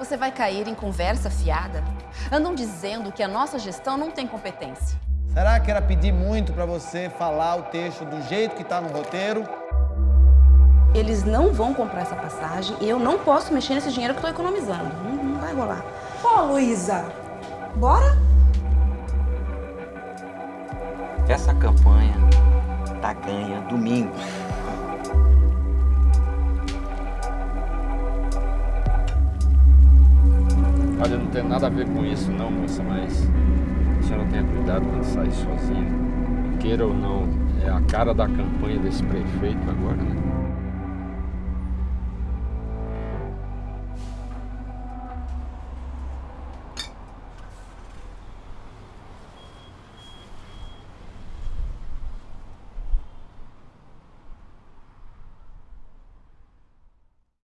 Você vai cair em conversa fiada? Andam dizendo que a nossa gestão não tem competência. Será que era pedir muito para você falar o texto do jeito que está no roteiro? Eles não vão comprar essa passagem e eu não posso mexer nesse dinheiro que eu estou economizando. Não, não vai rolar. Pô, Luísa, bora? Essa campanha tá ganha domingo. Olha, não tem nada a ver com isso não, moça, mas a senhora tenha cuidado quando sair sozinha. Queira ou não, é a cara da campanha desse prefeito agora, né?